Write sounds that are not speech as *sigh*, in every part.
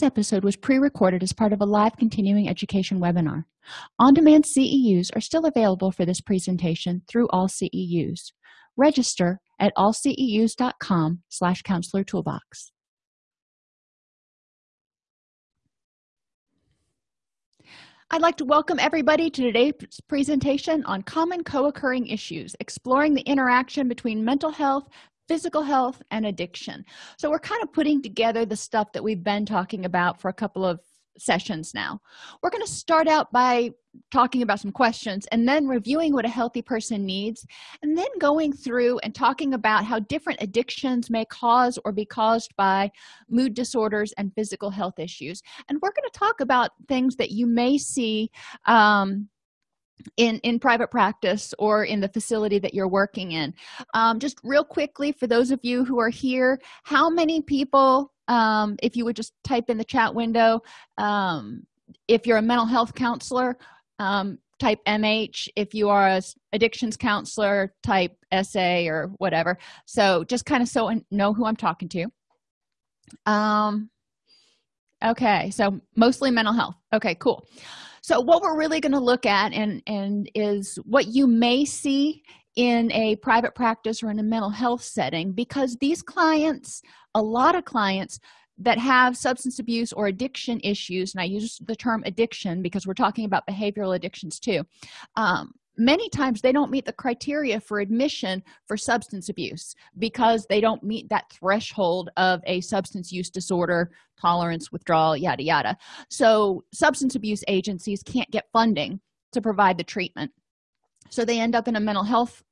This episode was pre-recorded as part of a live continuing education webinar. On-demand CEUs are still available for this presentation through AllCEUs. Register at allceus.com slash counselor toolbox. I'd like to welcome everybody to today's presentation on common co-occurring issues, exploring the interaction between mental health, physical health and addiction. So we're kind of putting together the stuff that we've been talking about for a couple of sessions now. We're going to start out by talking about some questions and then reviewing what a healthy person needs and then going through and talking about how different addictions may cause or be caused by mood disorders and physical health issues. And we're going to talk about things that you may see um, in in private practice or in the facility that you're working in. Um, just real quickly for those of you who are here how many people um, if you would just type in the chat window um, if you're a mental health counselor um, type mh if you are a addictions counselor type sa or whatever. So just kind of so and know who i'm talking to. Um okay so mostly mental health. Okay cool so what we're really going to look at and and is what you may see in a private practice or in a mental health setting because these clients a lot of clients that have substance abuse or addiction issues and i use the term addiction because we're talking about behavioral addictions too um, many times they don't meet the criteria for admission for substance abuse because they don't meet that threshold of a substance use disorder tolerance withdrawal yada yada. So substance abuse agencies can't get funding to provide the treatment. So they end up in a mental health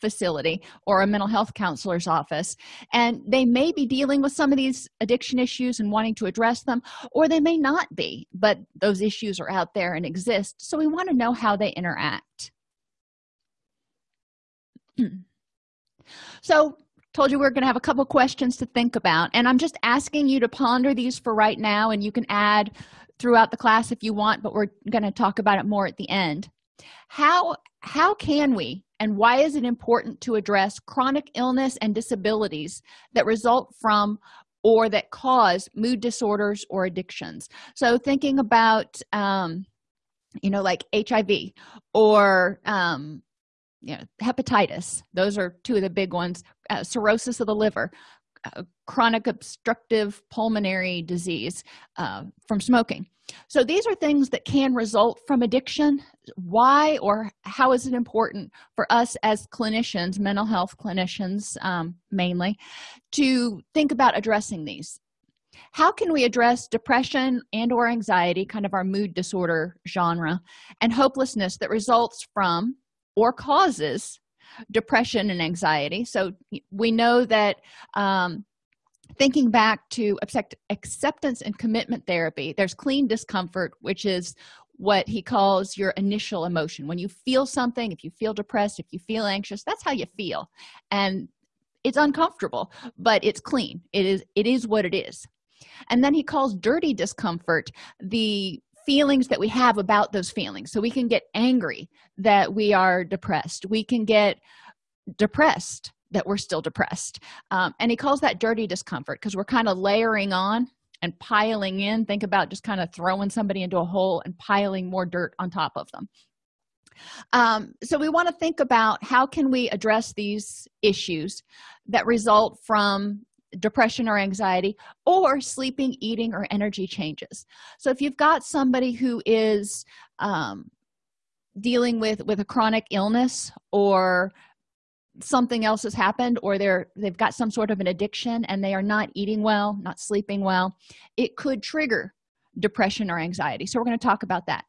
facility or a mental health counselor's office and they may be dealing with some of these addiction issues and wanting to address them or they may not be but those issues are out there and exist. So we want to know how they interact *clears throat* so told you we are going to have a couple questions to think about and i'm just asking you to ponder these for right now and you can add throughout the class if you want but we're going to talk about it more at the end. How how can we and why is it important to address chronic illness and disabilities that result from or that cause mood disorders or addictions? So thinking about um you know like hiv or um you know hepatitis. Those are two of the big ones. Uh, cirrhosis of the liver uh, chronic obstructive pulmonary disease uh, from smoking. So these are things that can result from addiction. Why or how is it important for us as clinicians mental health clinicians um, mainly to think about addressing these? How can we address depression and or anxiety kind of our mood disorder genre and hopelessness that results from or causes depression and anxiety. So we know that um, thinking back to acceptance and commitment therapy there's clean discomfort which is what he calls your initial emotion. When you feel something if you feel depressed if you feel anxious that's how you feel. And it's uncomfortable but it's clean. It is it is what it is. And then he calls dirty discomfort the feelings that we have about those feelings. So we can get angry that we are depressed. We can get depressed that we're still depressed. Um, and he calls that dirty discomfort because we're kind of layering on and piling in. Think about just kind of throwing somebody into a hole and piling more dirt on top of them. Um, so we want to think about how can we address these issues that result from depression or anxiety or sleeping eating or energy changes. So if you've got somebody who is um, dealing with with a chronic illness or something else has happened or they're they've got some sort of an addiction and they are not eating well not sleeping well it could trigger depression or anxiety. So we're going to talk about that.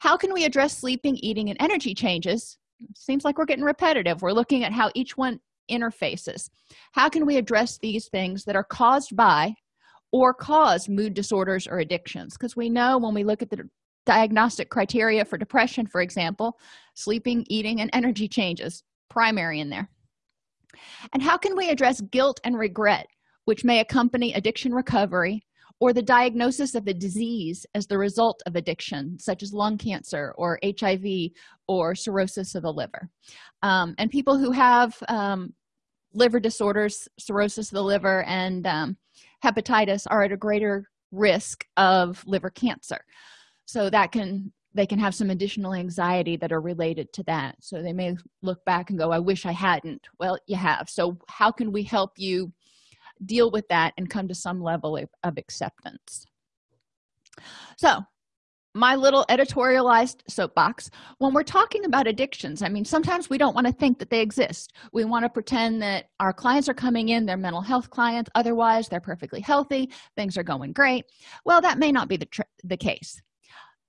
How can we address sleeping eating and energy changes? Seems like we're getting repetitive. We're looking at how each one interfaces. How can we address these things that are caused by or cause mood disorders or addictions? Because we know when we look at the diagnostic criteria for depression for example sleeping eating and energy changes primary in there. And how can we address guilt and regret which may accompany addiction recovery or the diagnosis of a disease as the result of addiction such as lung cancer or hiv or cirrhosis of the liver? Um, and people who have um, liver disorders cirrhosis of the liver and um, hepatitis are at a greater risk of liver cancer. So that can they can have some additional anxiety that are related to that. So they may look back and go i wish i hadn't. Well you have. So how can we help you deal with that and come to some level of, of acceptance? So my little editorialized soapbox when we're talking about addictions. I mean sometimes we don't want to think that they exist. We want to pretend that our clients are coming in they're mental health clients. Otherwise they're perfectly healthy. Things are going great. Well that may not be the, the case.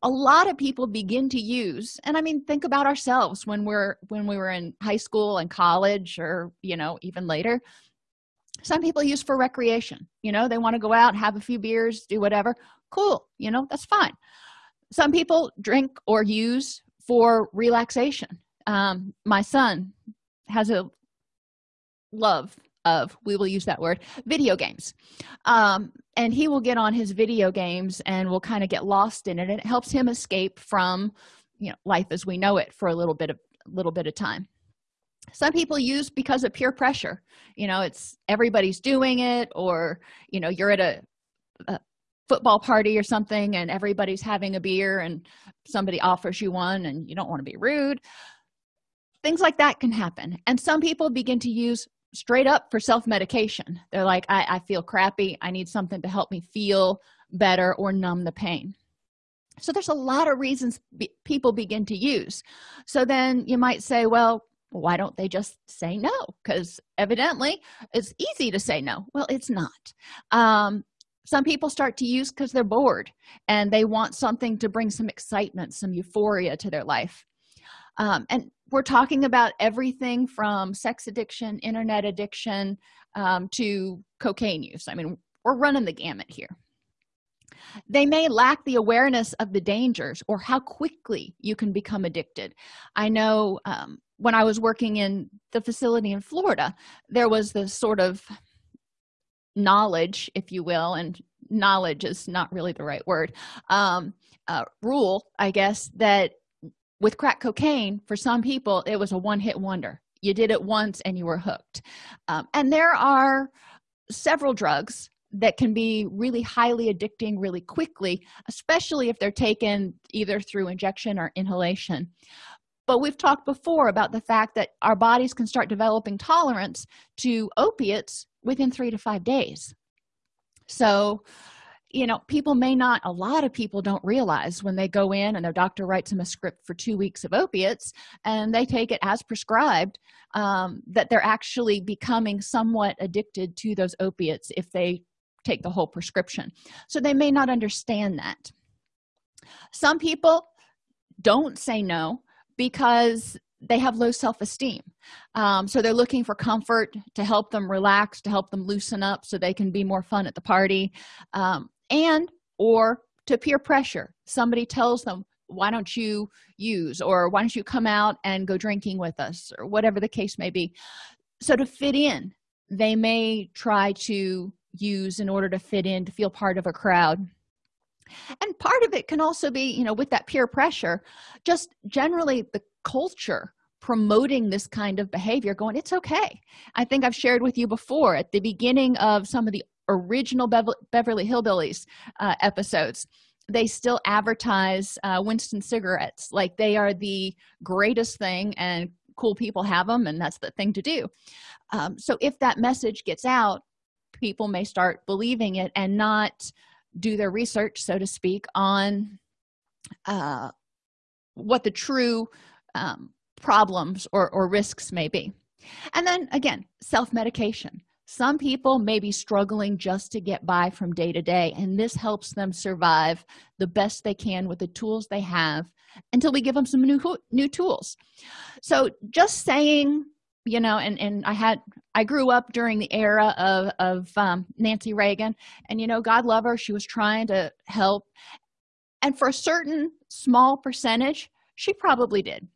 A lot of people begin to use and i mean think about ourselves when we're when we were in high school and college or you know even later. Some people use for recreation. You know they want to go out have a few beers do whatever. Cool. You know that's fine some people drink or use for relaxation. Um, my son has a love of we will use that word video games. Um, and he will get on his video games and will kind of get lost in it and it helps him escape from you know life as we know it for a little bit of little bit of time. Some people use because of peer pressure. You know it's everybody's doing it or you know you're at a, a football party or something and everybody's having a beer and somebody offers you one and you don't want to be rude. Things like that can happen and some people begin to use straight up for self-medication. They're like I, I feel crappy. I need something to help me feel better or numb the pain. So there's a lot of reasons be, people begin to use. So then you might say well why don't they just say no? Because evidently it's easy to say no. Well it's not. Um, some people start to use because they're bored and they want something to bring some excitement some euphoria to their life. Um, and we're talking about everything from sex addiction internet addiction um, to cocaine use. I mean we're running the gamut here. They may lack the awareness of the dangers or how quickly you can become addicted. I know um, when i was working in the facility in florida there was this sort of knowledge if you will and knowledge is not really the right word um, uh, rule i guess that with crack cocaine for some people it was a one-hit wonder. You did it once and you were hooked. Um, and there are several drugs that can be really highly addicting really quickly especially if they're taken either through injection or inhalation. But we've talked before about the fact that our bodies can start developing tolerance to opiates within three to five days. So you know people may not a lot of people don't realize when they go in and their doctor writes them a script for two weeks of opiates and they take it as prescribed um, that they're actually becoming somewhat addicted to those opiates if they take the whole prescription. So they may not understand that. Some people don't say no because they have low self-esteem. Um, so they're looking for comfort to help them relax to help them loosen up so they can be more fun at the party. Um, and or to peer pressure. Somebody tells them why don't you use? or why don't you come out and go drinking with us? or whatever the case may be. So to fit in they may try to use in order to fit in to feel part of a crowd. And part of it can also be you know with that peer pressure just generally the culture promoting this kind of behavior going it's okay. I think i've shared with you before at the beginning of some of the original beverly hillbillies uh, episodes they still advertise uh, winston cigarettes. Like they are the greatest thing and cool people have them and that's the thing to do. Um, so if that message gets out people may start believing it and not do their research so to speak on uh, what the true um, problems or, or risks may be. And then again self-medication. Some people may be struggling just to get by from day to day and this helps them survive the best they can with the tools they have until we give them some new new tools. So just saying you know and and i had i grew up during the era of of um, nancy reagan and you know god love her she was trying to help. And for a certain small percentage she probably did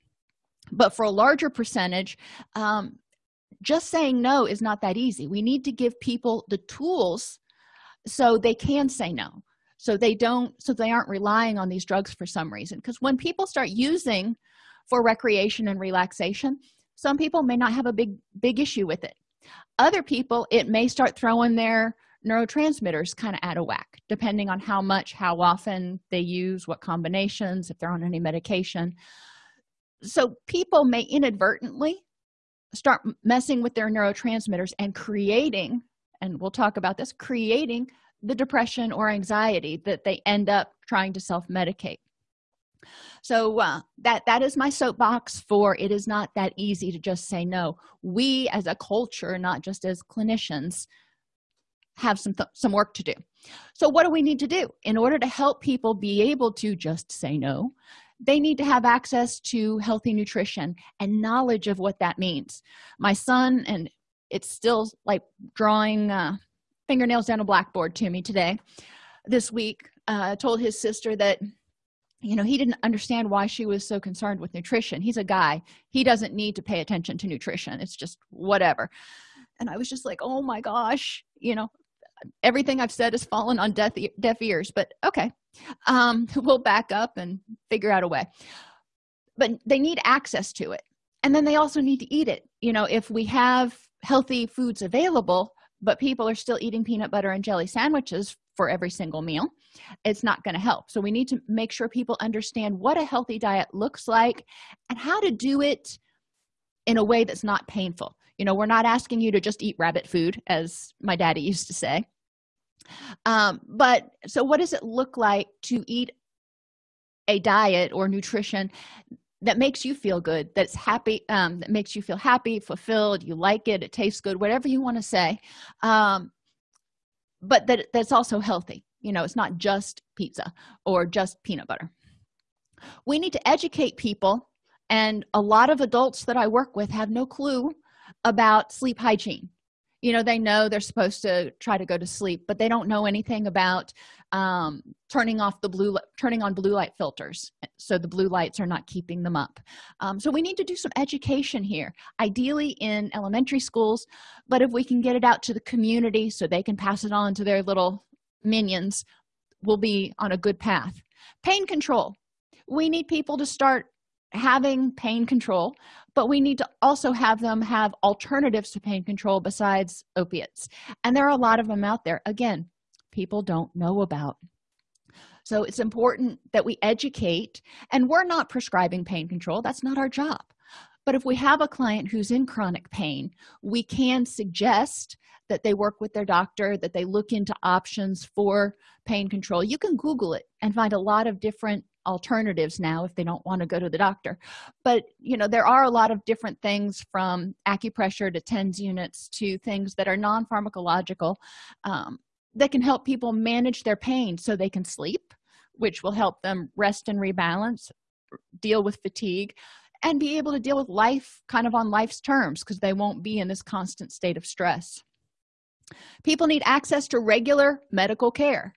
but for a larger percentage um, just saying no is not that easy. We need to give people the tools so they can say no so they don't so they aren't relying on these drugs for some reason. Because when people start using for recreation and relaxation some people may not have a big big issue with it. Other people it may start throwing their neurotransmitters kind of out of whack depending on how much how often they use what combinations if they're on any medication so people may inadvertently start messing with their neurotransmitters and creating and we'll talk about this creating the depression or anxiety that they end up trying to self-medicate. So uh, that that is my soapbox for it is not that easy to just say no. We as a culture not just as clinicians have some some work to do. So what do we need to do? In order to help people be able to just say no they need to have access to healthy nutrition and knowledge of what that means. My son and it's still like drawing uh, fingernails down a blackboard to me today. This week uh, told his sister that you know he didn't understand why she was so concerned with nutrition. He's a guy. He doesn't need to pay attention to nutrition. It's just whatever. And i was just like oh my gosh you know everything i've said has fallen on deaf, deaf ears but okay. Um, *laughs* we'll back up and figure out a way. But they need access to it. And then they also need to eat it. You know if we have healthy foods available but people are still eating peanut butter and jelly sandwiches for every single meal it's not going to help. So we need to make sure people understand what a healthy diet looks like and how to do it in a way that's not painful you know we're not asking you to just eat rabbit food as my daddy used to say. Um, but so what does it look like to eat a diet or nutrition that makes you feel good that's happy um, that makes you feel happy fulfilled you like it it tastes good whatever you want to say um, but that that's also healthy? You know it's not just pizza or just peanut butter. We need to educate people and a lot of adults that i work with have no clue about sleep hygiene. You know they know they're supposed to try to go to sleep but they don't know anything about um, turning off the blue turning on blue light filters so the blue lights are not keeping them up. Um, so we need to do some education here ideally in elementary schools but if we can get it out to the community so they can pass it on to their little minions we'll be on a good path. Pain control. We need people to start having pain control but we need to also have them have alternatives to pain control besides opiates. And there are a lot of them out there. Again people don't know about. So it's important that we educate and we're not prescribing pain control. That's not our job. But if we have a client who's in chronic pain we can suggest that they work with their doctor that they look into options for pain control. You can google it and find a lot of different alternatives now if they don't want to go to the doctor. But you know there are a lot of different things from acupressure to tens units to things that are non-pharmacological um, that can help people manage their pain so they can sleep which will help them rest and rebalance deal with fatigue and be able to deal with life kind of on life's terms because they won't be in this constant state of stress. People need access to regular medical care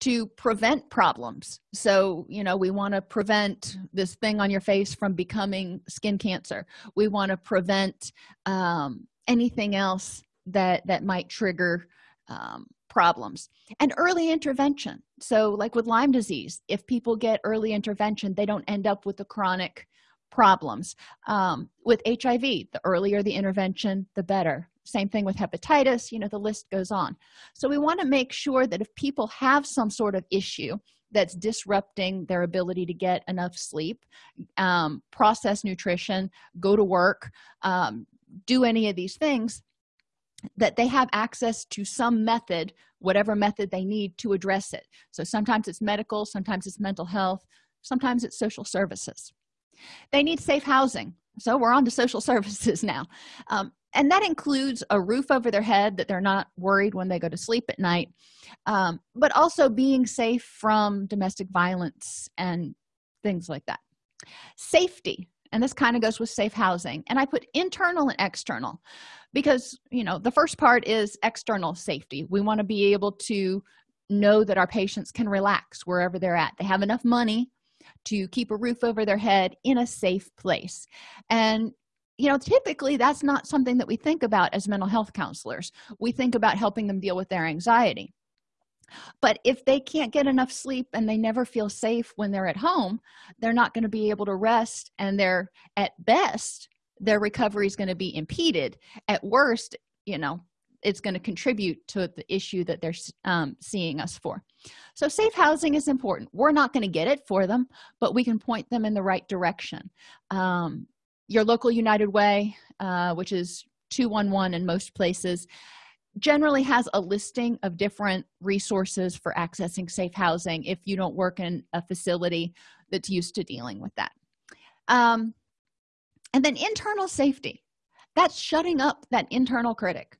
to prevent problems. So you know we want to prevent this thing on your face from becoming skin cancer. We want to prevent um, anything else that that might trigger um, problems. And early intervention. So like with lyme disease if people get early intervention they don't end up with the chronic problems. Um, with hiv the earlier the intervention the better same thing with hepatitis you know the list goes on. So we want to make sure that if people have some sort of issue that's disrupting their ability to get enough sleep um, process nutrition go to work um, do any of these things that they have access to some method whatever method they need to address it. So sometimes it's medical sometimes it's mental health sometimes it's social services. They need safe housing. So we're on to social *laughs* services now. Um, and that includes a roof over their head that they're not worried when they go to sleep at night um, but also being safe from domestic violence and things like that. Safety and this kind of goes with safe housing and i put internal and external because you know the first part is external safety. We want to be able to know that our patients can relax wherever they're at. They have enough money to keep a roof over their head in a safe place. And you know typically that's not something that we think about as mental health counselors. We think about helping them deal with their anxiety. But if they can't get enough sleep and they never feel safe when they're at home they're not going to be able to rest and they're at best their recovery is going to be impeded. At worst you know it's going to contribute to the issue that they're um, seeing us for. So safe housing is important. We're not going to get it for them but we can point them in the right direction. Um, your local united way uh, which is 211 in most places generally has a listing of different resources for accessing safe housing if you don't work in a facility that's used to dealing with that. Um, and then internal safety. That's shutting up that internal critic.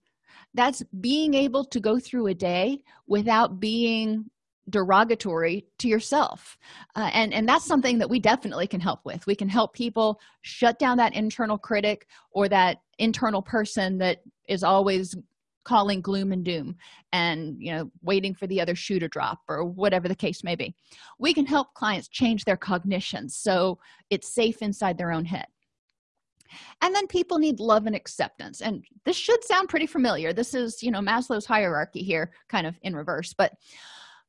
That's being able to go through a day without being derogatory to yourself. Uh, and and that's something that we definitely can help with. We can help people shut down that internal critic or that internal person that is always calling gloom and doom and you know waiting for the other shoe to drop or whatever the case may be. We can help clients change their cognition so it's safe inside their own head. And then people need love and acceptance. And this should sound pretty familiar. This is you know maslow's hierarchy here kind of in reverse. But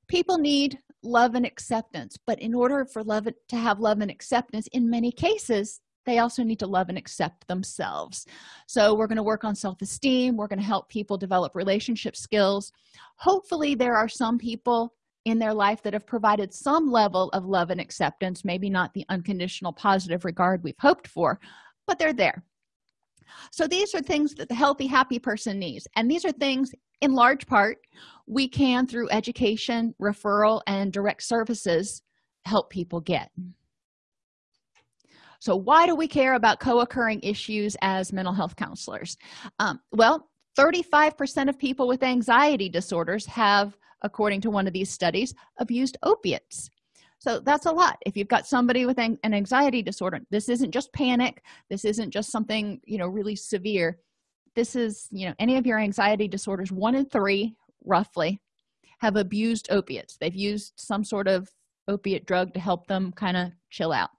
people need love and acceptance but in order for love to have love and acceptance in many cases they also need to love and accept themselves. So we're going to work on self-esteem we're going to help people develop relationship skills. Hopefully there are some people in their life that have provided some level of love and acceptance maybe not the unconditional positive regard we've hoped for but they're there so these are things that the healthy happy person needs. And these are things in large part we can through education referral and direct services help people get. So why do we care about co-occurring issues as mental health counselors? Um, well 35 percent of people with anxiety disorders have according to one of these studies abused opiates so that's a lot. If you've got somebody with an anxiety disorder this isn't just panic. This isn't just something you know really severe. This is you know any of your anxiety disorders one in three roughly have abused opiates. They've used some sort of opiate drug to help them kind of chill out.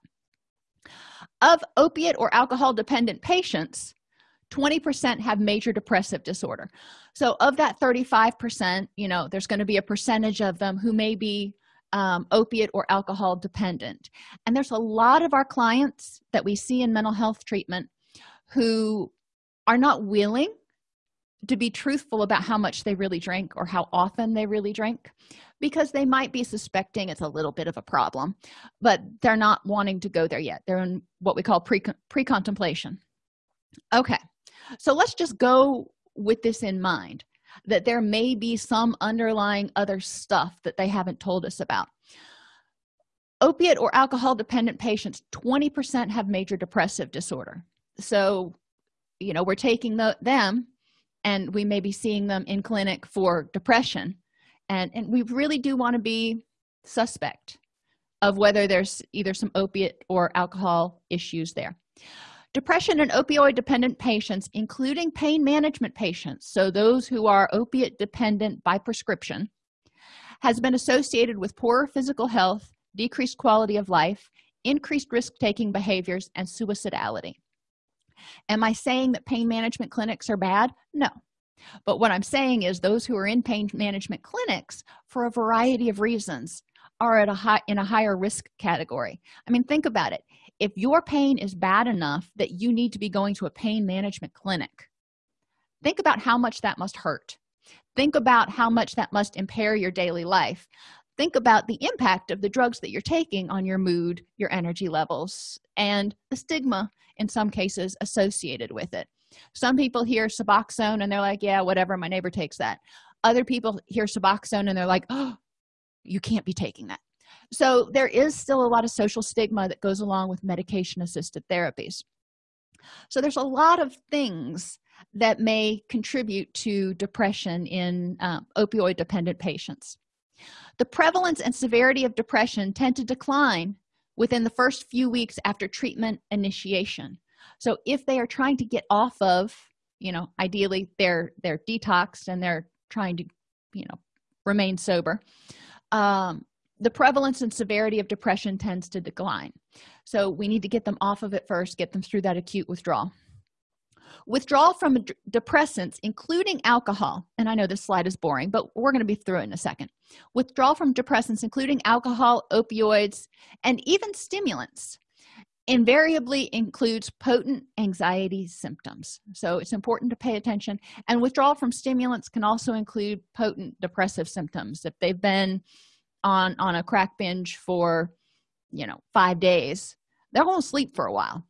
Of opiate or alcohol dependent patients 20 percent have major depressive disorder. So of that 35 percent you know there's going to be a percentage of them who may be um, opiate or alcohol dependent. And there's a lot of our clients that we see in mental health treatment who are not willing to be truthful about how much they really drink or how often they really drink because they might be suspecting it's a little bit of a problem but they're not wanting to go there yet. They're in what we call pre pre-contemplation. Okay so let's just go with this in mind that there may be some underlying other stuff that they haven't told us about. Opiate or alcohol dependent patients 20 percent have major depressive disorder. So you know we're taking the, them and we may be seeing them in clinic for depression. And and we really do want to be suspect of whether there's either some opiate or alcohol issues there depression in opioid dependent patients including pain management patients so those who are opiate dependent by prescription has been associated with poorer physical health decreased quality of life increased risk-taking behaviors and suicidality. Am i saying that pain management clinics are bad? No. But what i'm saying is those who are in pain management clinics for a variety of reasons are at a high in a higher risk category. I mean think about it if your pain is bad enough that you need to be going to a pain management clinic think about how much that must hurt. Think about how much that must impair your daily life. Think about the impact of the drugs that you're taking on your mood your energy levels and the stigma in some cases associated with it. Some people hear suboxone and they're like yeah whatever my neighbor takes that. Other people hear suboxone and they're like oh you can't be taking that so there is still a lot of social stigma that goes along with medication assisted therapies. So there's a lot of things that may contribute to depression in um, opioid dependent patients. The prevalence and severity of depression tend to decline within the first few weeks after treatment initiation. So if they are trying to get off of you know ideally they're they're detoxed and they're trying to you know remain sober um, the prevalence and severity of depression tends to decline. So we need to get them off of it first get them through that acute withdrawal. Withdrawal from depressants including alcohol and i know this slide is boring but we're going to be through it in a second. Withdrawal from depressants including alcohol opioids and even stimulants invariably includes potent anxiety symptoms. So it's important to pay attention. And withdrawal from stimulants can also include potent depressive symptoms. If they've been on on a crack binge for you know five days. They're going to sleep for a while.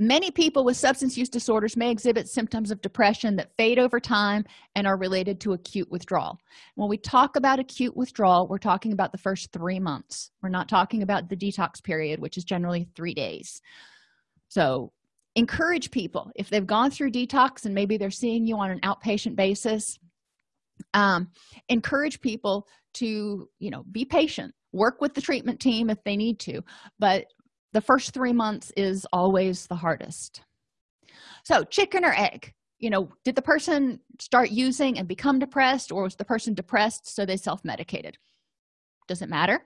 Many people with substance use disorders may exhibit symptoms of depression that fade over time and are related to acute withdrawal. When we talk about acute withdrawal we're talking about the first three months. We're not talking about the detox period which is generally three days. So encourage people. If they've gone through detox and maybe they're seeing you on an outpatient basis um, encourage people to you know be patient work with the treatment team if they need to but the first three months is always the hardest. So chicken or egg you know did the person start using and become depressed or was the person depressed so they self-medicated? Does it matter.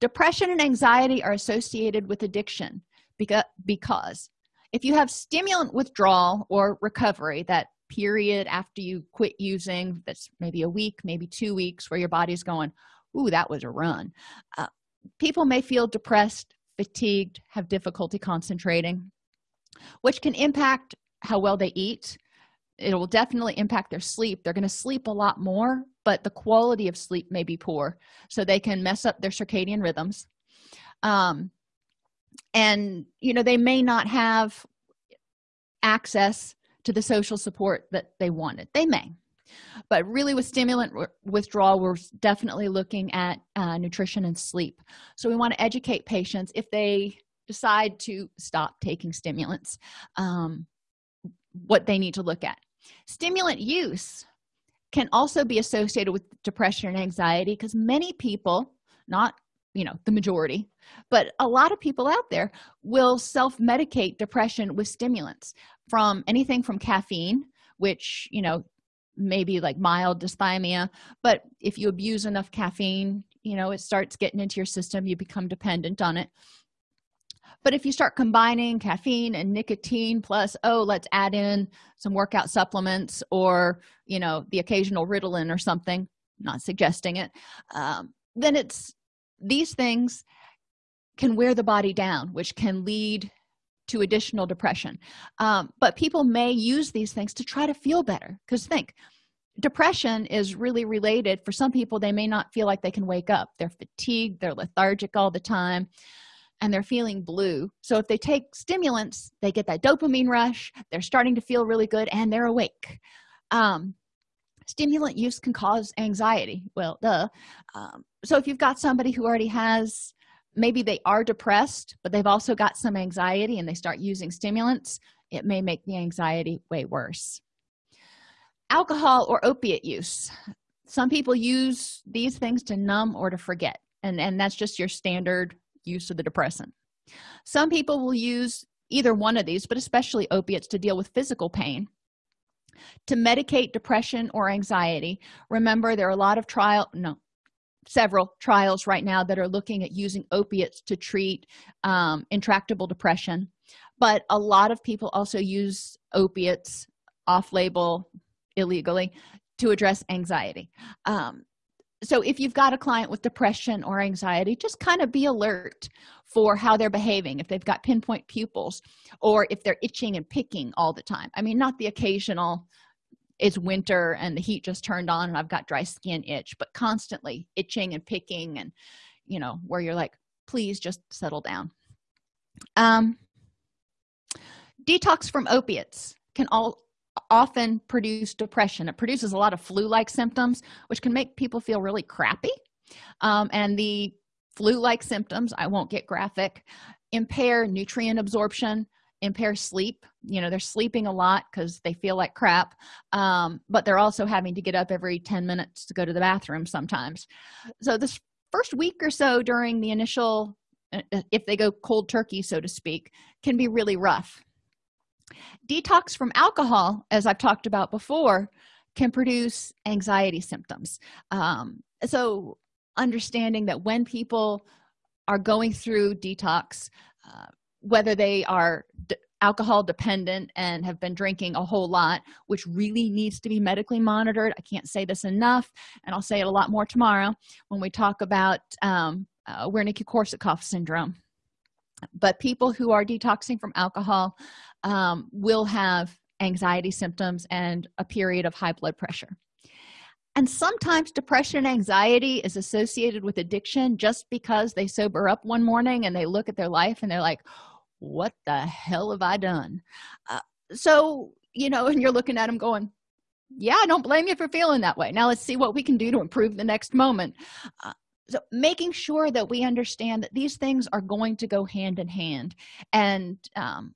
Depression and anxiety are associated with addiction because because if you have stimulant withdrawal or recovery that period after you quit using that's maybe a week maybe two weeks where your body's going ooh that was a run. Uh, people may feel depressed fatigued have difficulty concentrating which can impact how well they eat. It will definitely impact their sleep. They're going to sleep a lot more but the quality of sleep may be poor so they can mess up their circadian rhythms. Um, and you know they may not have access to the social support that they wanted. They may. But really with stimulant withdrawal we're definitely looking at uh, nutrition and sleep. So we want to educate patients. If they decide to stop taking stimulants um, what they need to look at. Stimulant use can also be associated with depression and anxiety because many people not you know the majority but a lot of people out there will self-medicate depression with stimulants from anything from caffeine which you know maybe like mild dysthymia but if you abuse enough caffeine you know it starts getting into your system you become dependent on it. But if you start combining caffeine and nicotine plus oh let's add in some workout supplements or you know the occasional ritalin or something not suggesting it um, then it's these things can wear the body down which can lead to additional depression. Um, but people may use these things to try to feel better. Because think depression is really related. For some people they may not feel like they can wake up. They're fatigued they're lethargic all the time and they're feeling blue. So if they take stimulants they get that dopamine rush they're starting to feel really good and they're awake. Um, stimulant use can cause anxiety. Well duh. Um, so if you've got somebody who already has maybe they are depressed but they've also got some anxiety and they start using stimulants it may make the anxiety way worse. Alcohol or opiate use. Some people use these things to numb or to forget and and that's just your standard use of the depressant. Some people will use either one of these but especially opiates to deal with physical pain. To medicate depression or anxiety remember there are a lot of trial no several trials right now that are looking at using opiates to treat um, intractable depression. But a lot of people also use opiates off-label illegally to address anxiety. Um, so if you've got a client with depression or anxiety just kind of be alert for how they're behaving. If they've got pinpoint pupils or if they're itching and picking all the time. I mean not the occasional it's winter and the heat just turned on and i've got dry skin itch but constantly itching and picking and you know where you're like please just settle down. Um detox from opiates can all often produce depression. It produces a lot of flu-like symptoms which can make people feel really crappy. Um, and the flu-like symptoms i won't get graphic impair nutrient absorption impair sleep. You know they're sleeping a lot because they feel like crap um, but they're also having to get up every 10 minutes to go to the bathroom sometimes. So this first week or so during the initial uh, uh, if they go cold turkey so to speak can be really rough. Detox from alcohol as i've talked about before can produce anxiety symptoms. Um, so understanding that when people are going through detox uh, whether they are alcohol dependent and have been drinking a whole lot which really needs to be medically monitored. I can't say this enough and i'll say it a lot more tomorrow when we talk about um, uh, wernicke-korsakoff syndrome. But people who are detoxing from alcohol um, will have anxiety symptoms and a period of high blood pressure. And sometimes depression and anxiety is associated with addiction just because they sober up one morning and they look at their life and they're like what the hell have i done? Uh, so you know *laughs* and you're looking at them going yeah i don't blame you for feeling that way. Now let's see what we can do to improve the next moment. Uh, so making sure that we understand that these things are going to go hand in hand and um,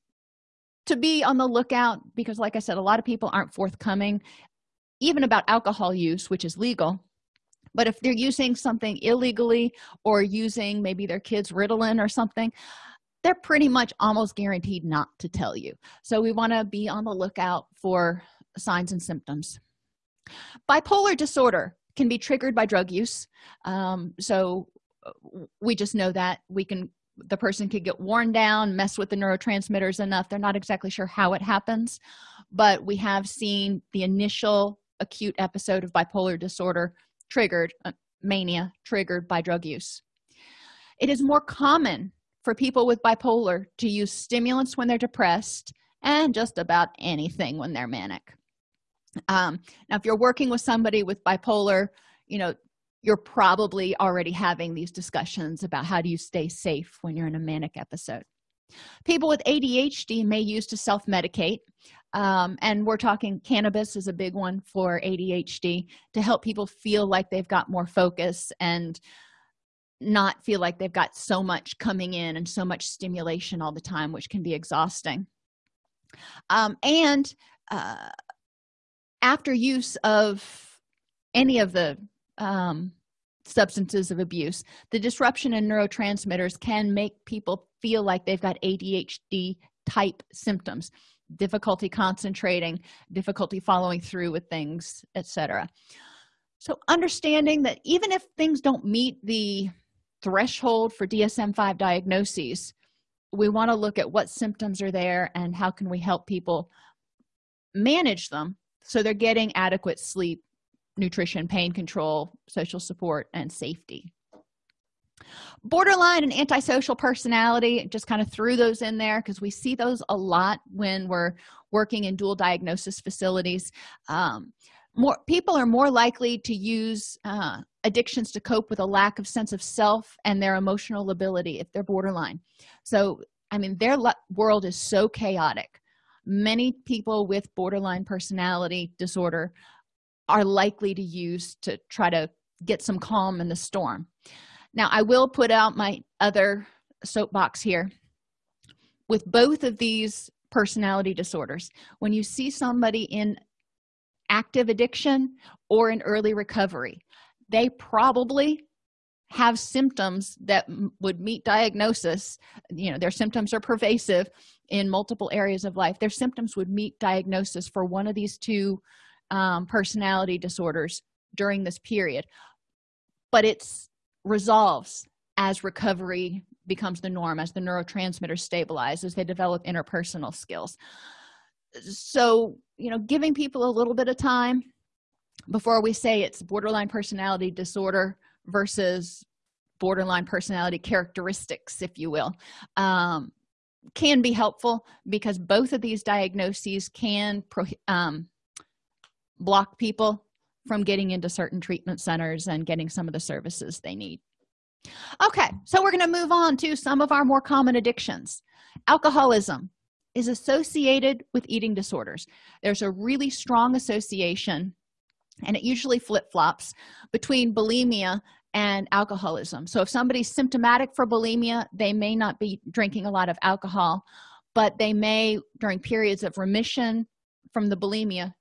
to be on the lookout because like i said a lot of people aren't forthcoming even about alcohol use which is legal. But if they're using something illegally or using maybe their kids ritalin or something they're pretty much almost guaranteed not to tell you. So we want to be on the lookout for signs and symptoms. Bipolar disorder can be triggered by drug use. Um, so uh, we just know that we can the person could get worn down mess with the neurotransmitters enough they're not exactly sure how it happens. But we have seen the initial acute episode of bipolar disorder triggered uh, mania triggered by drug use. It is more common for people with bipolar to use stimulants when they're depressed and just about anything when they're manic. Um, now if you're working with somebody with bipolar you know you're probably already having these discussions about how do you stay safe when you're in a manic episode. People with adhd may use to self-medicate um, and we're talking cannabis is a big one for adhd to help people feel like they've got more focus and not feel like they've got so much coming in and so much stimulation all the time which can be exhausting. Um, and uh, after use of any of the um, substances of abuse the disruption in neurotransmitters can make people feel like they've got adhd type symptoms difficulty concentrating difficulty following through with things etc so understanding that even if things don't meet the threshold for dsm-5 diagnoses we want to look at what symptoms are there and how can we help people manage them so they're getting adequate sleep nutrition pain control social support and safety. Borderline and antisocial personality just kind of threw those in there because we see those a lot when we're working in dual diagnosis facilities. Um, more people are more likely to use uh, addictions to cope with a lack of sense of self and their emotional lability if they're borderline. So i mean their world is so chaotic. Many people with borderline personality disorder are likely to use to try to get some calm in the storm. Now i will put out my other soapbox here. With both of these personality disorders when you see somebody in active addiction or in early recovery. They probably have symptoms that would meet diagnosis. You know their symptoms are pervasive in multiple areas of life. Their symptoms would meet diagnosis for one of these two um, personality disorders during this period. But it's resolves as recovery becomes the norm as the neurotransmitters stabilize as they develop interpersonal skills. So you know giving people a little bit of time before we say it's borderline personality disorder versus borderline personality characteristics if you will um, can be helpful because both of these diagnoses can um, block people from getting into certain treatment centers and getting some of the services they need. Okay so we're going to move on to some of our more common addictions. Alcoholism is associated with eating disorders. There's a really strong association and it usually flip-flops between bulimia and alcoholism. So if somebody's symptomatic for bulimia they may not be drinking a lot of alcohol but they may during periods of remission from the bulimia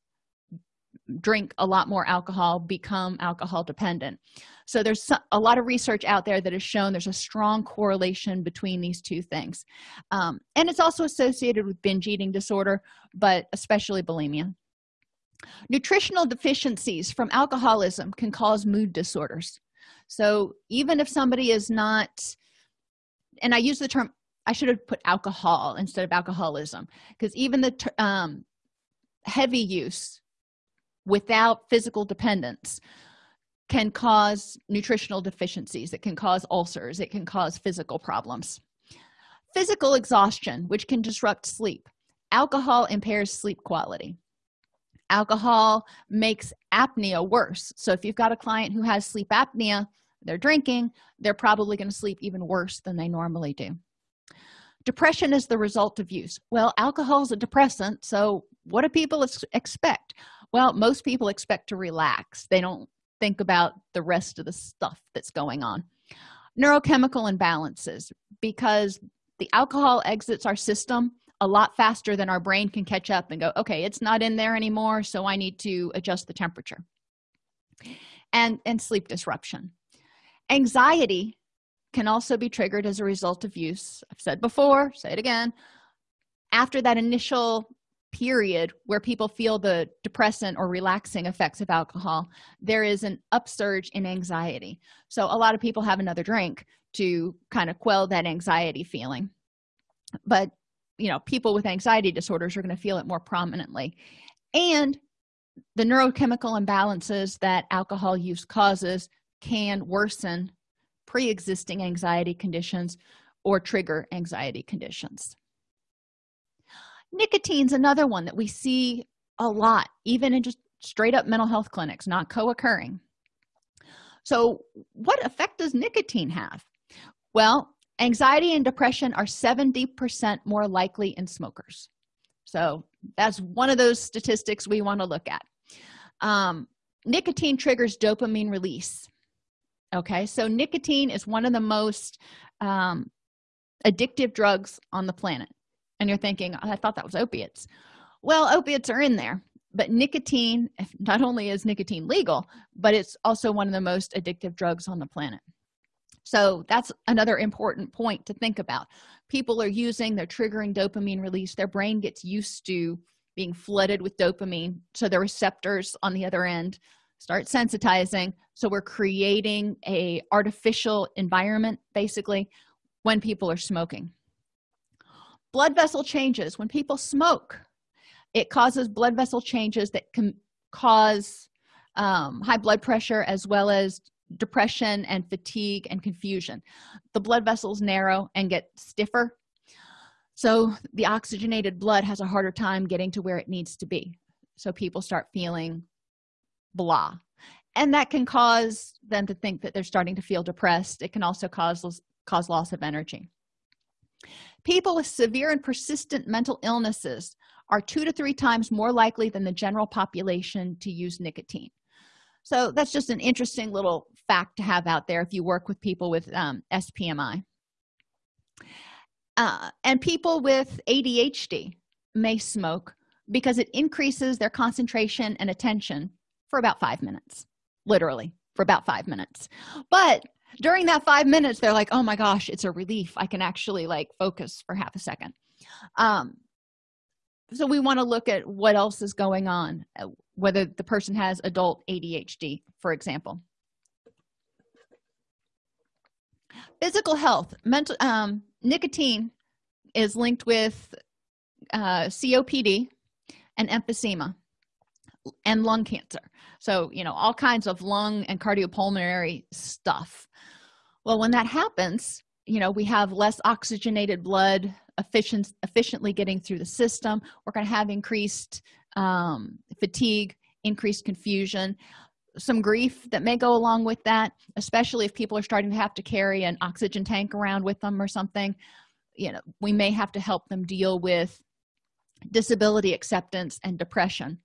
drink a lot more alcohol become alcohol dependent. So there's a lot of research out there that has shown there's a strong correlation between these two things. Um, and it's also associated with binge eating disorder but especially bulimia. Nutritional deficiencies from alcoholism can cause mood disorders. So even if somebody is not and i use the term i should have put alcohol instead of alcoholism because even the um, heavy use without physical dependence can cause nutritional deficiencies. It can cause ulcers. It can cause physical problems. Physical exhaustion which can disrupt sleep. Alcohol impairs sleep quality. Alcohol makes apnea worse. So if you've got a client who has sleep apnea they're drinking they're probably going to sleep even worse than they normally do. Depression is the result of use. Well alcohol is a depressant so what do people expect well most people expect to relax. They don't think about the rest of the stuff that's going on. Neurochemical imbalances because the alcohol exits our system a lot faster than our brain can catch up and go okay it's not in there anymore so i need to adjust the temperature. And and sleep disruption. Anxiety can also be triggered as a result of use. I've said before say it again. After that initial period where people feel the depressant or relaxing effects of alcohol there is an upsurge in anxiety. So a lot of people have another drink to kind of quell that anxiety feeling. But you know people with anxiety disorders are going to feel it more prominently. And the neurochemical imbalances that alcohol use causes can worsen pre-existing anxiety conditions or trigger anxiety conditions nicotine's another one that we see a lot even in just straight up mental health clinics not co-occurring. So what effect does nicotine have? Well anxiety and depression are 70 percent more likely in smokers. So that's one of those statistics we want to look at. Um, nicotine triggers dopamine release okay? So nicotine is one of the most um, addictive drugs on the planet and you're thinking i thought that was opiates. Well opiates are in there but nicotine not only is nicotine legal but it's also one of the most addictive drugs on the planet. So that's another important point to think about. People are using they're triggering dopamine release their brain gets used to being flooded with dopamine so the receptors on the other end start sensitizing. So we're creating a artificial environment basically when people are smoking blood vessel changes. When people smoke it causes blood vessel changes that can cause um, high blood pressure as well as depression and fatigue and confusion. The blood vessels narrow and get stiffer. So the oxygenated blood has a harder time getting to where it needs to be. So people start feeling blah. And that can cause them to think that they're starting to feel depressed. It can also cause cause loss of energy people with severe and persistent mental illnesses are two to three times more likely than the general population to use nicotine. So that's just an interesting little fact to have out there if you work with people with um, spmi uh, and people with adhd may smoke because it increases their concentration and attention for about five minutes literally for about five minutes. But during that five minutes they're like oh my gosh it's a relief. I can actually like focus for half a second. Um so we want to look at what else is going on uh, whether the person has adult adhd for example. Physical health. Mental um nicotine is linked with uh copd and emphysema and lung cancer. So you know all kinds of lung and cardiopulmonary stuff. Well when that happens you know we have less oxygenated blood efficient efficiently getting through the system. We're going to have increased um, fatigue increased confusion. Some grief that may go along with that especially if people are starting to have to carry an oxygen tank around with them or something you know we may have to help them deal with disability acceptance and depression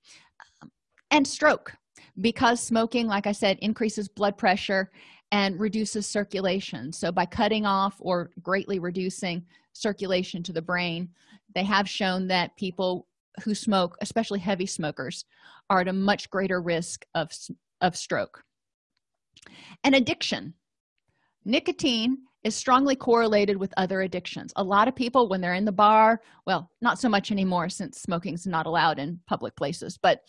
and stroke. Because smoking like i said increases blood pressure and reduces circulation. So by cutting off or greatly reducing circulation to the brain they have shown that people who smoke especially heavy smokers are at a much greater risk of of stroke. And addiction. Nicotine is strongly correlated with other addictions. A lot of people when they're in the bar well not so much anymore since smoking's not allowed in public places but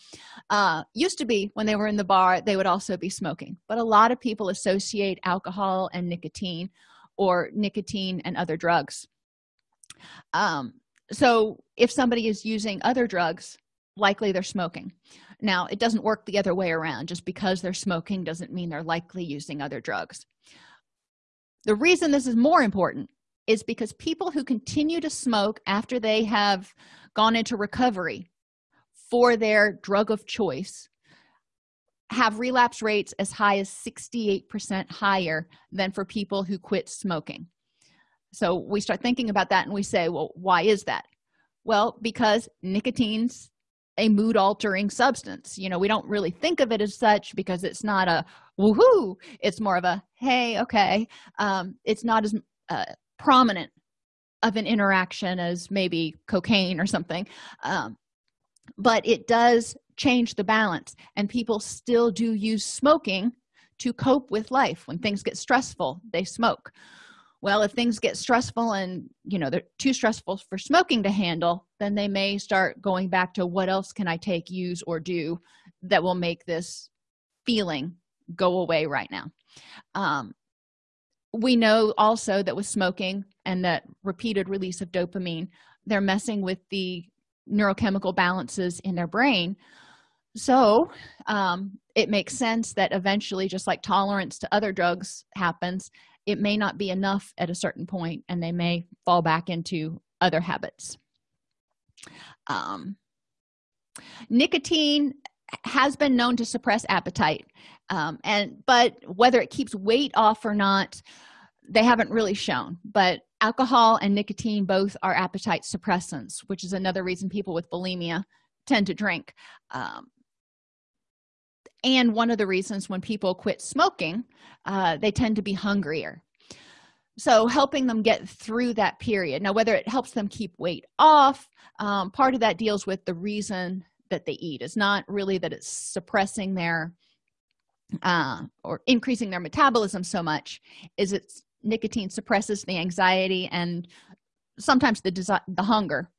uh, used to be when they were in the bar they would also be smoking. But a lot of people associate alcohol and nicotine or nicotine and other drugs. Um, so if somebody is using other drugs likely they're smoking. Now it doesn't work the other way around. Just because they're smoking doesn't mean they're likely using other drugs the reason this is more important is because people who continue to smoke after they have gone into recovery for their drug of choice have relapse rates as high as 68% higher than for people who quit smoking. So we start thinking about that and we say well why is that? Well because nicotine's a mood altering substance. You know we don't really think of it as such because it's not a woohoo! It's more of a hey okay. Um, it's not as uh, prominent of an interaction as maybe cocaine or something. Um, but it does change the balance and people still do use smoking to cope with life. When things get stressful they smoke. Well if things get stressful and you know they're too stressful for smoking to handle then they may start going back to what else can i take use or do that will make this feeling go away right now. Um, we know also that with smoking and that repeated release of dopamine they're messing with the neurochemical balances in their brain. So um, it makes sense that eventually just like tolerance to other drugs happens it may not be enough at a certain point and they may fall back into other habits. Um, nicotine has been known to suppress appetite um, and but whether it keeps weight off or not they haven't really shown. But alcohol and nicotine both are appetite suppressants which is another reason people with bulimia tend to drink. Um, and one of the reasons when people quit smoking uh, they tend to be hungrier. So helping them get through that period. Now whether it helps them keep weight off um, part of that deals with the reason that they eat. It's not really that it's suppressing their uh, or increasing their metabolism so much is it's nicotine suppresses the anxiety and sometimes the the hunger.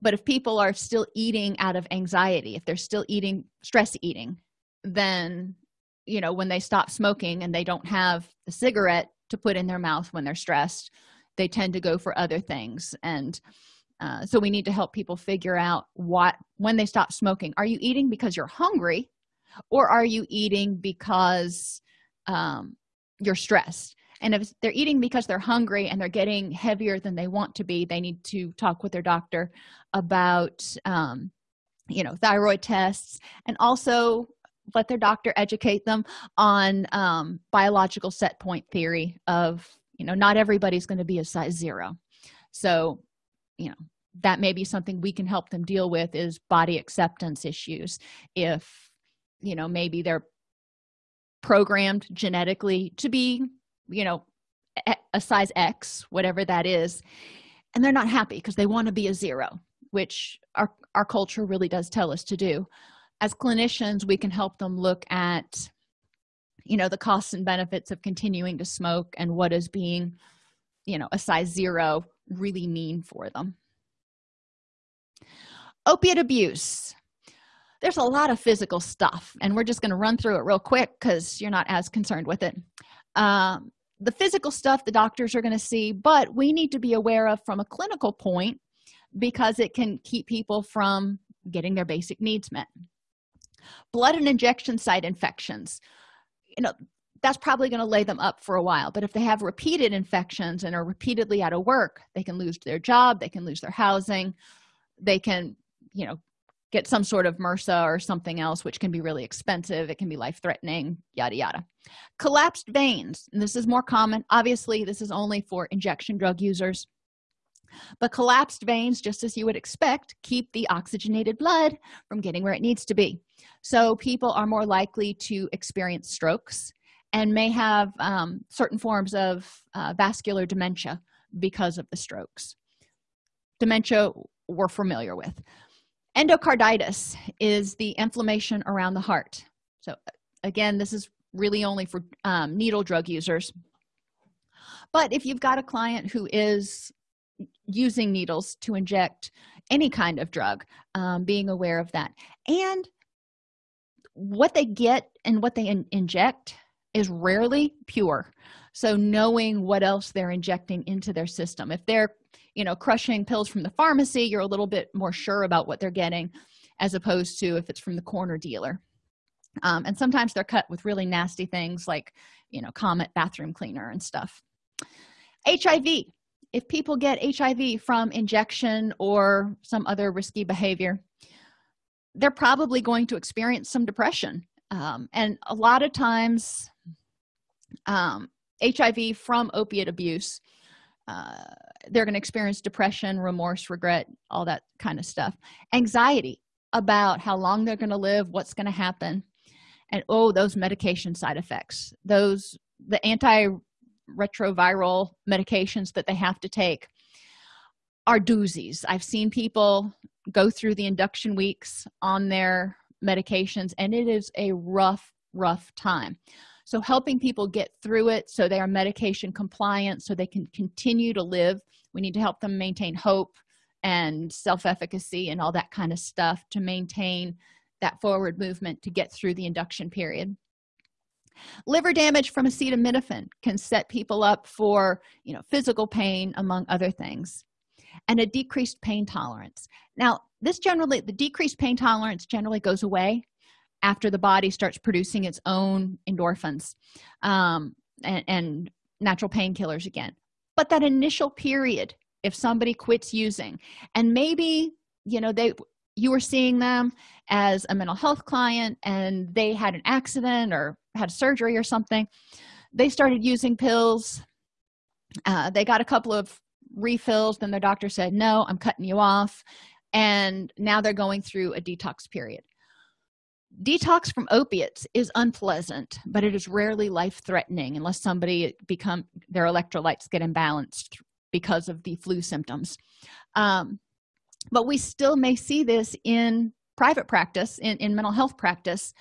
But if people are still eating out of anxiety if they're still eating stress eating then you know when they stop smoking and they don't have the cigarette to put in their mouth when they're stressed they tend to go for other things. And uh, so we need to help people figure out what when they stop smoking are you eating because you're hungry or are you eating because um, you're stressed? And if they're eating because they're hungry and they're getting heavier than they want to be they need to talk with their doctor about um, you know thyroid tests and also let their doctor educate them on um, biological set point theory of you know not everybody's going to be a size zero. So you know that may be something we can help them deal with is body acceptance issues. If you know maybe they're programmed genetically to be you know a size x whatever that is and they're not happy because they want to be a zero which our our culture really does tell us to do. As clinicians we can help them look at you know the costs and benefits of continuing to smoke and what is being you know a size zero really mean for them. Opiate abuse there's a lot of physical stuff and we're just going to run through it real quick because you're not as concerned with it. Um, the physical stuff the doctors are going to see but we need to be aware of from a clinical point because it can keep people from getting their basic needs met. Blood and injection site infections. You know that's probably going to lay them up for a while but if they have repeated infections and are repeatedly out of work they can lose their job they can lose their housing they can you know get some sort of MRSA or something else which can be really expensive. It can be life-threatening yada yada. Collapsed veins. And this is more common. Obviously this is only for injection drug users. But collapsed veins just as you would expect keep the oxygenated blood from getting where it needs to be. So people are more likely to experience strokes and may have um, certain forms of uh, vascular dementia because of the strokes. Dementia we're familiar with endocarditis is the inflammation around the heart. So again this is really only for um, needle drug users. But if you've got a client who is using needles to inject any kind of drug um, being aware of that. And what they get and what they in inject is rarely pure. So knowing what else they're injecting into their system. If they're you know crushing pills from the pharmacy you're a little bit more sure about what they're getting as opposed to if it's from the corner dealer. Um, and sometimes they're cut with really nasty things like you know comet bathroom cleaner and stuff. Hiv if people get hiv from injection or some other risky behavior they're probably going to experience some depression. Um, and a lot of times um, hiv from opiate abuse uh, they're going to experience depression remorse regret all that kind of stuff. Anxiety about how long they're going to live what's going to happen and oh those medication side effects. Those the antiretroviral medications that they have to take are doozies. I've seen people go through the induction weeks on their medications and it is a rough rough time so helping people get through it so they are medication compliant so they can continue to live. We need to help them maintain hope and self-efficacy and all that kind of stuff to maintain that forward movement to get through the induction period. Liver damage from acetaminophen can set people up for you know physical pain among other things and a decreased pain tolerance. Now this generally the decreased pain tolerance generally goes away after the body starts producing its own endorphins um, and, and natural painkillers again. But that initial period if somebody quits using and maybe you know they you were seeing them as a mental health client and they had an accident or had surgery or something they started using pills uh, they got a couple of refills then their doctor said no i'm cutting you off. And now they're going through a detox period detox from opiates is unpleasant but it is rarely life-threatening unless somebody become their electrolytes get imbalanced because of the flu symptoms. Um, but we still may see this in private practice in, in mental health practice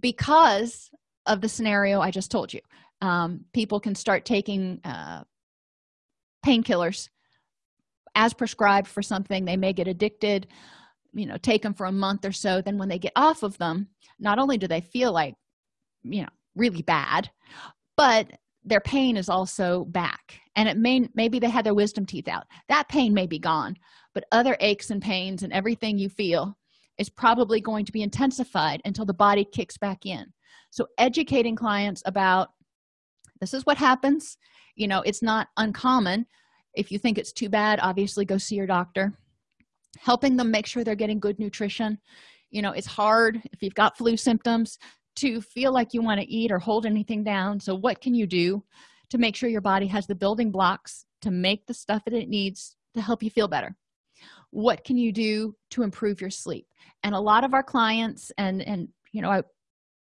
because of the scenario i just told you. Um, people can start taking uh, painkillers as prescribed for something. They may get addicted you know take them for a month or so then when they get off of them not only do they feel like you know really bad but their pain is also back. And it may maybe they had their wisdom teeth out. That pain may be gone but other aches and pains and everything you feel is probably going to be intensified until the body kicks back in. So educating clients about this is what happens. You know it's not uncommon. If you think it's too bad obviously go see your doctor helping them make sure they're getting good nutrition. You know it's hard if you've got flu symptoms to feel like you want to eat or hold anything down. So what can you do to make sure your body has the building blocks to make the stuff that it needs to help you feel better? What can you do to improve your sleep? And a lot of our clients and and you know I,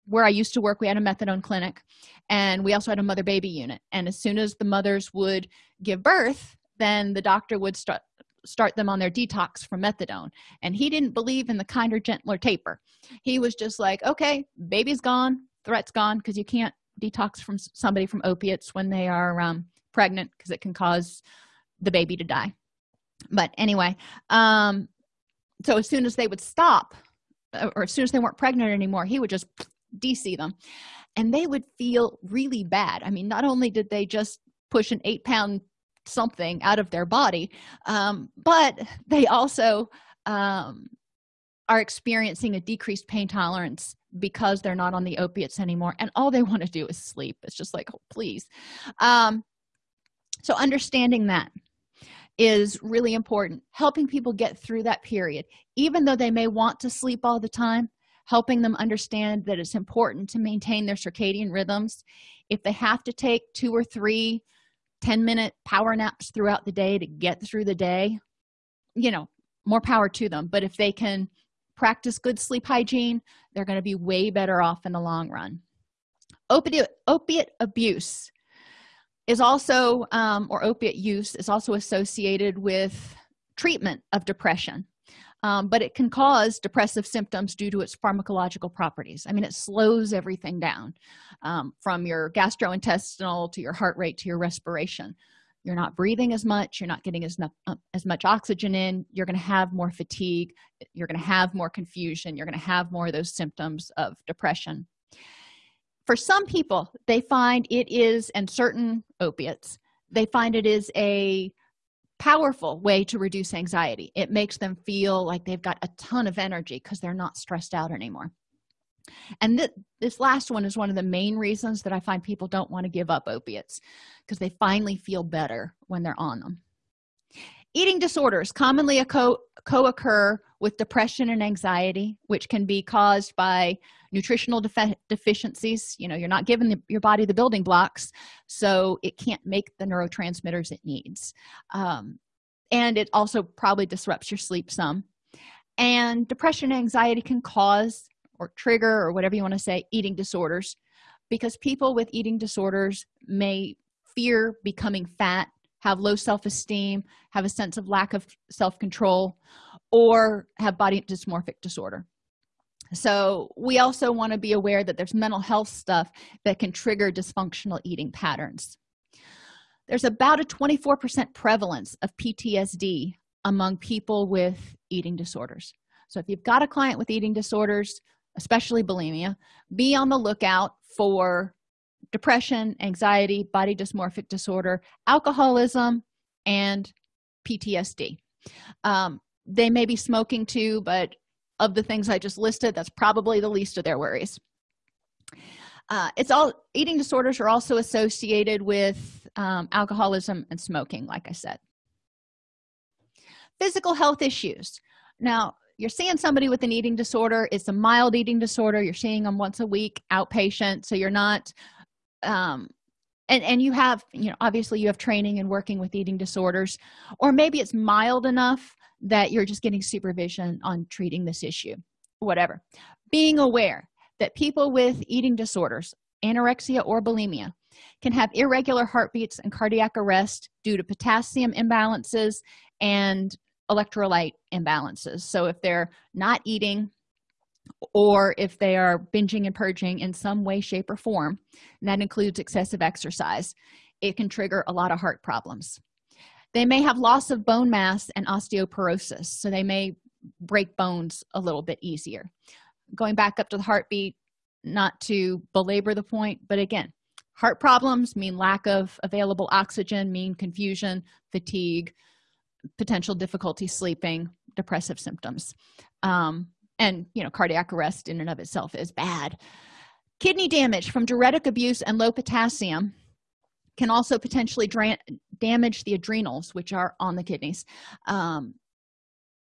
where i used to work we had a methadone clinic and we also had a mother baby unit. And as soon as the mothers would give birth then the doctor would start start them on their detox from methadone. And he didn't believe in the kinder gentler taper. He was just like okay baby's gone threat's gone because you can't detox from somebody from opiates when they are um, pregnant because it can cause the baby to die. But anyway um so as soon as they would stop uh, or as soon as they weren't pregnant anymore he would just dc them. And they would feel really bad. I mean not only did they just push an eight pound something out of their body. Um, but they also um, are experiencing a decreased pain tolerance because they're not on the opiates anymore and all they want to do is sleep. It's just like oh please. Um, so understanding that is really important. Helping people get through that period. Even though they may want to sleep all the time helping them understand that it's important to maintain their circadian rhythms. If they have to take two or three 10 minute power naps throughout the day to get through the day you know more power to them. But if they can practice good sleep hygiene they're going to be way better off in the long run. Opiate opiate abuse is also um, or opiate use is also associated with treatment of depression um, but it can cause depressive symptoms due to its pharmacological properties. I mean it slows everything down um, from your gastrointestinal to your heart rate to your respiration. You're not breathing as much you're not getting as, uh, as much oxygen in you're going to have more fatigue you're going to have more confusion you're going to have more of those symptoms of depression. For some people they find it is and certain opiates they find it is a powerful way to reduce anxiety. It makes them feel like they've got a ton of energy because they're not stressed out anymore. And th this last one is one of the main reasons that i find people don't want to give up opiates because they finally feel better when they're on them. Eating disorders commonly co-occur with depression and anxiety which can be caused by nutritional defi deficiencies you know you're not giving the, your body the building blocks so it can't make the neurotransmitters it needs. Um, and it also probably disrupts your sleep some. And depression and anxiety can cause or trigger or whatever you want to say eating disorders because people with eating disorders may fear becoming fat have low self-esteem have a sense of lack of self-control or have body dysmorphic disorder so we also want to be aware that there's mental health stuff that can trigger dysfunctional eating patterns. There's about a 24 percent prevalence of ptsd among people with eating disorders. So if you've got a client with eating disorders especially bulimia be on the lookout for depression anxiety body dysmorphic disorder alcoholism and ptsd um, they may be smoking too but of the things i just listed that's probably the least of their worries. Uh, it's all eating disorders are also associated with um, alcoholism and smoking like i said. Physical health issues. Now you're seeing somebody with an eating disorder it's a mild eating disorder you're seeing them once a week outpatient so you're not um, and and you have you know obviously you have training and working with eating disorders or maybe it's mild enough that you're just getting supervision on treating this issue whatever. Being aware that people with eating disorders anorexia or bulimia can have irregular heartbeats and cardiac arrest due to potassium imbalances and electrolyte imbalances. So if they're not eating or if they are binging and purging in some way shape or form and that includes excessive exercise it can trigger a lot of heart problems. They may have loss of bone mass and osteoporosis so they may break bones a little bit easier. Going back up to the heartbeat not to belabor the point but again heart problems mean lack of available oxygen mean confusion fatigue potential difficulty sleeping depressive symptoms. Um, and you know cardiac arrest in and of itself is bad. Kidney damage from diuretic abuse and low potassium can also potentially damage the adrenals which are on the kidneys. Um,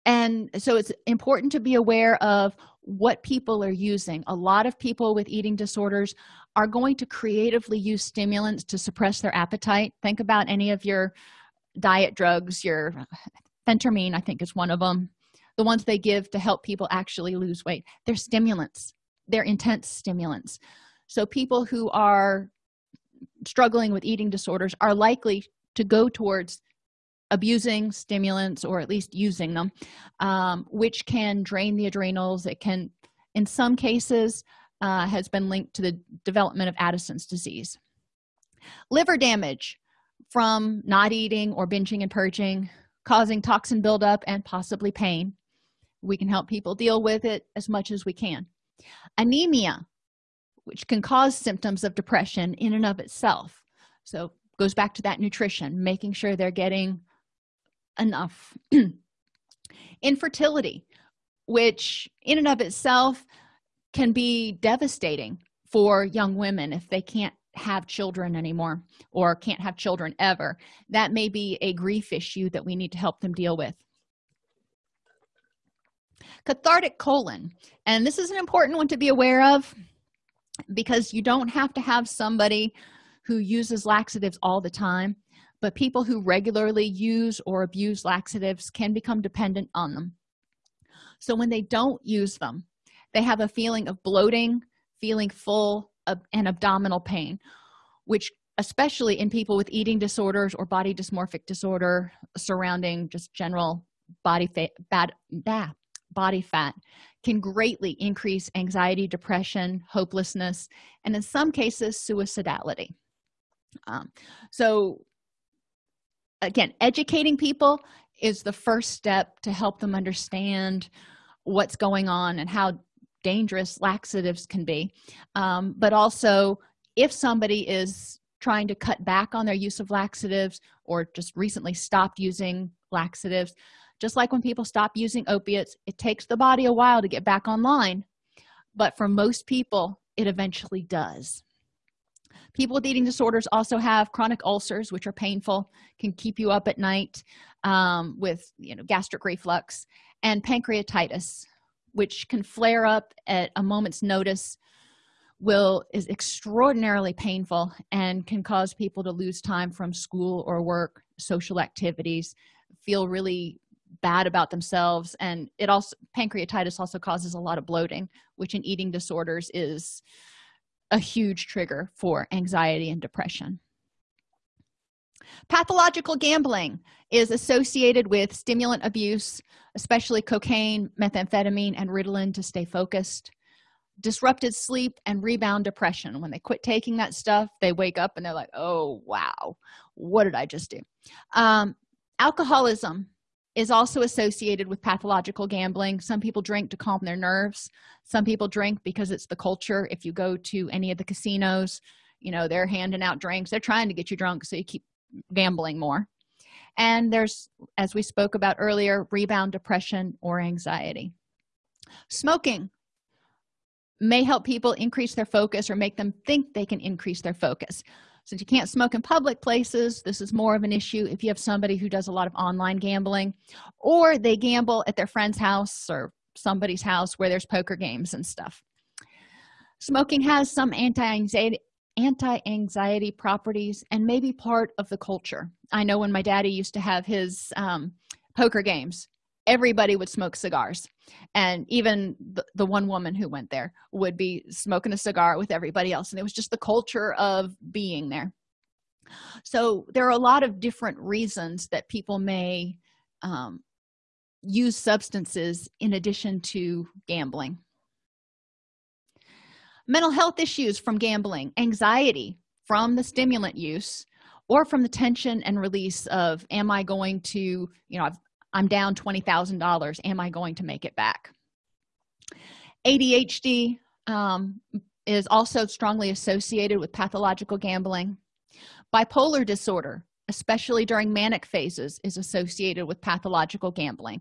and so it's important to be aware of what people are using. A lot of people with eating disorders are going to creatively use stimulants to suppress their appetite. Think about any of your diet drugs your phentermine i think is one of them the ones they give to help people actually lose weight. They're stimulants. They're intense stimulants. So people who are struggling with eating disorders are likely to go towards abusing stimulants or at least using them um, which can drain the adrenals. It can in some cases uh, has been linked to the development of addison's disease. Liver damage from not eating or binging and purging causing toxin buildup and possibly pain we can help people deal with it as much as we can. Anemia which can cause symptoms of depression in and of itself. So goes back to that nutrition making sure they're getting enough. *clears throat* Infertility which in and of itself can be devastating for young women if they can't have children anymore or can't have children ever. That may be a grief issue that we need to help them deal with cathartic colon. And this is an important one to be aware of because you don't have to have somebody who uses laxatives all the time but people who regularly use or abuse laxatives can become dependent on them. So when they don't use them they have a feeling of bloating feeling full and abdominal pain which especially in people with eating disorders or body dysmorphic disorder surrounding just general body bad bah, body fat can greatly increase anxiety depression hopelessness and in some cases suicidality. Um, so again educating people is the first step to help them understand what's going on and how dangerous laxatives can be. Um, but also if somebody is trying to cut back on their use of laxatives or just recently stopped using laxatives just like when people stop using opiates it takes the body a while to get back online. But for most people it eventually does. People with eating disorders also have chronic ulcers which are painful can keep you up at night um, with you know gastric reflux and pancreatitis which can flare up at a moment's notice will is extraordinarily painful and can cause people to lose time from school or work social activities feel really bad about themselves and it also pancreatitis also causes a lot of bloating which in eating disorders is a huge trigger for anxiety and depression. Pathological gambling is associated with stimulant abuse especially cocaine methamphetamine and ritalin to stay focused. Disrupted sleep and rebound depression. When they quit taking that stuff they wake up and they're like oh wow. What did i just do? Um, alcoholism is also associated with pathological gambling. Some people drink to calm their nerves. Some people drink because it's the culture. If you go to any of the casinos you know they're handing out drinks. They're trying to get you drunk so you keep gambling more. And there's as we spoke about earlier rebound depression or anxiety. Smoking may help people increase their focus or make them think they can increase their focus since you can't smoke in public places. This is more of an issue if you have somebody who does a lot of online gambling or they gamble at their friend's house or somebody's house where there's poker games and stuff. Smoking has some anti-anxiety anti-anxiety properties and maybe part of the culture. I know when my daddy used to have his um, poker games everybody would smoke cigars. And even the, the one woman who went there would be smoking a cigar with everybody else. And it was just the culture of being there. So there are a lot of different reasons that people may um, use substances in addition to gambling. Mental health issues from gambling anxiety from the stimulant use or from the tension and release of am i going to you know i'm down $20000 am i going to make it back? Adhd um, is also strongly associated with pathological gambling. Bipolar disorder especially during manic phases is associated with pathological gambling.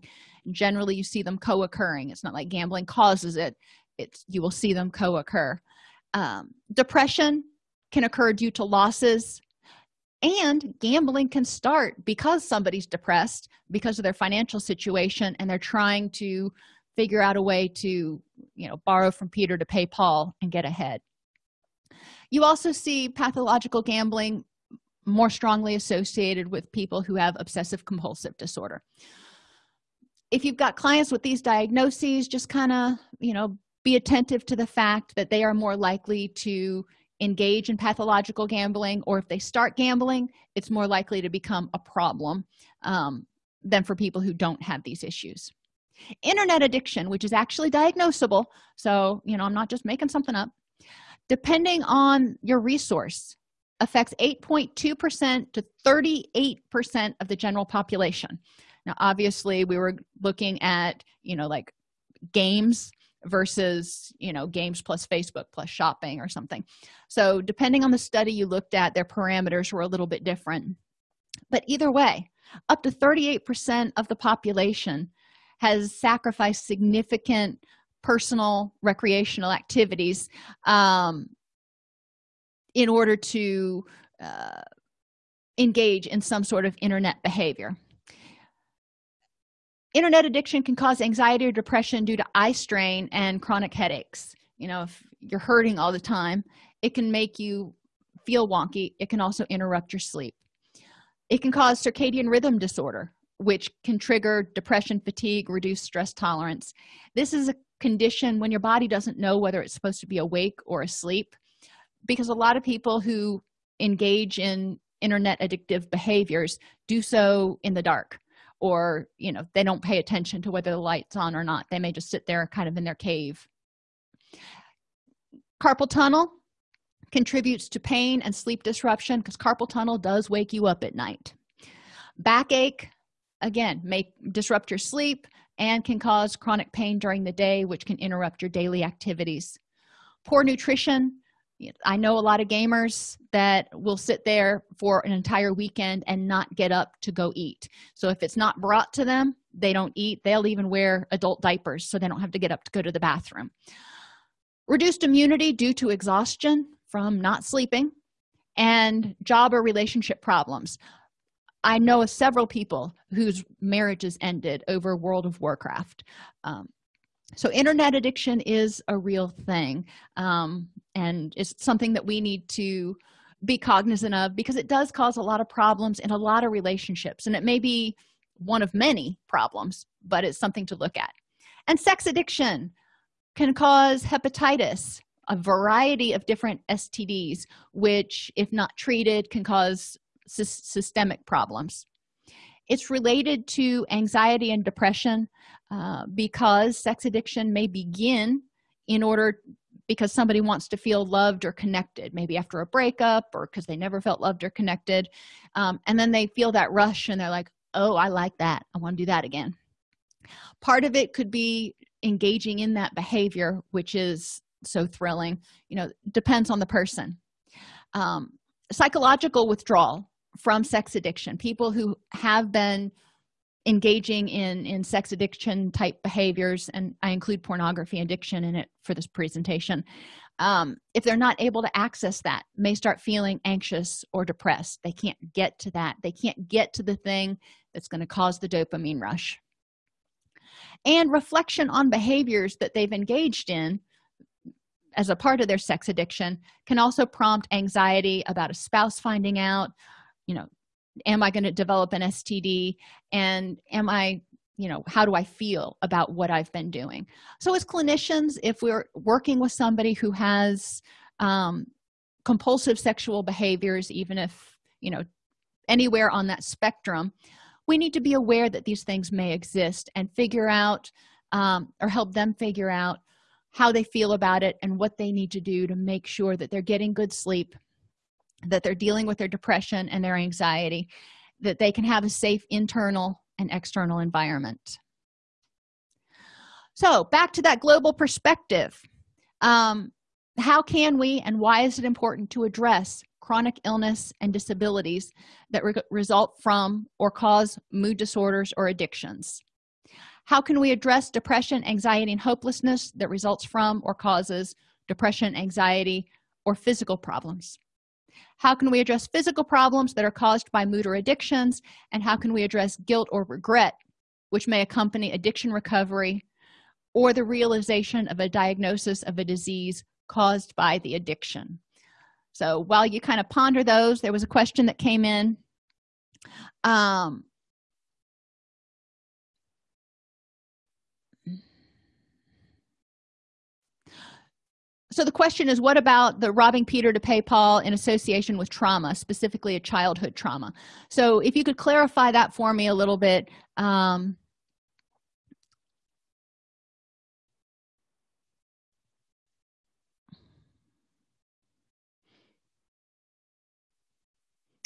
Generally you see them co-occurring. It's not like gambling causes it. It's you will see them co-occur. Um, depression can occur due to losses and gambling can start because somebody's depressed because of their financial situation and they're trying to figure out a way to you know borrow from peter to pay paul and get ahead. You also see pathological gambling more strongly associated with people who have obsessive compulsive disorder. If you've got clients with these diagnoses just kind of you know be attentive to the fact that they are more likely to engage in pathological gambling or if they start gambling it's more likely to become a problem um, than for people who don't have these issues. Internet addiction which is actually diagnosable so you know i'm not just making something up. Depending on your resource affects 8.2 percent to 38 percent of the general population. Now obviously we were looking at you know like games versus you know games plus facebook plus shopping or something. So depending on the study you looked at their parameters were a little bit different. But either way up to 38 percent of the population has sacrificed significant personal recreational activities um, in order to uh, engage in some sort of internet behavior internet addiction can cause anxiety or depression due to eye strain and chronic headaches. You know if you're hurting all the time it can make you feel wonky. It can also interrupt your sleep. It can cause circadian rhythm disorder which can trigger depression fatigue reduced stress tolerance. This is a condition when your body doesn't know whether it's supposed to be awake or asleep because a lot of people who engage in internet addictive behaviors do so in the dark or you know they don't pay attention to whether the light's on or not. They may just sit there kind of in their cave. Carpal tunnel contributes to pain and sleep disruption because carpal tunnel does wake you up at night. Backache again may disrupt your sleep and can cause chronic pain during the day which can interrupt your daily activities. Poor nutrition i know a lot of gamers that will sit there for an entire weekend and not get up to go eat. So if it's not brought to them they don't eat. They'll even wear adult diapers so they don't have to get up to go to the bathroom. Reduced immunity due to exhaustion from not sleeping and job or relationship problems. I know of several people whose marriages ended over world of warcraft. Um, so internet addiction is a real thing. Um, and it's something that we need to be cognizant of because it does cause a lot of problems in a lot of relationships and it may be one of many problems but it's something to look at. And sex addiction can cause hepatitis a variety of different stds which if not treated can cause sy systemic problems. It's related to anxiety and depression uh, because sex addiction may begin in order because somebody wants to feel loved or connected maybe after a breakup or because they never felt loved or connected um, and then they feel that rush and they're like oh i like that. I want to do that again. Part of it could be engaging in that behavior which is so thrilling. You know depends on the person. Um, psychological withdrawal from sex addiction. People who have been engaging in in sex addiction type behaviors and i include pornography addiction in it for this presentation. Um, if they're not able to access that may start feeling anxious or depressed. They can't get to that. They can't get to the thing that's going to cause the dopamine rush. And reflection on behaviors that they've engaged in as a part of their sex addiction can also prompt anxiety about a spouse finding out you know am i going to develop an std and am i you know how do i feel about what i've been doing? So as clinicians if we're working with somebody who has um, compulsive sexual behaviors even if you know anywhere on that spectrum we need to be aware that these things may exist and figure out um, or help them figure out how they feel about it and what they need to do to make sure that they're getting good sleep that they're dealing with their depression and their anxiety that they can have a safe internal and external environment. So back to that global perspective. Um, how can we and why is it important to address chronic illness and disabilities that re result from or cause mood disorders or addictions? How can we address depression anxiety and hopelessness that results from or causes depression anxiety or physical problems how can we address physical problems that are caused by mood or addictions? And how can we address guilt or regret which may accompany addiction recovery or the realization of a diagnosis of a disease caused by the addiction? So while you kind of ponder those there was a question that came in. Um, so the question is what about the robbing peter to pay paul in association with trauma specifically a childhood trauma? So if you could clarify that for me a little bit um,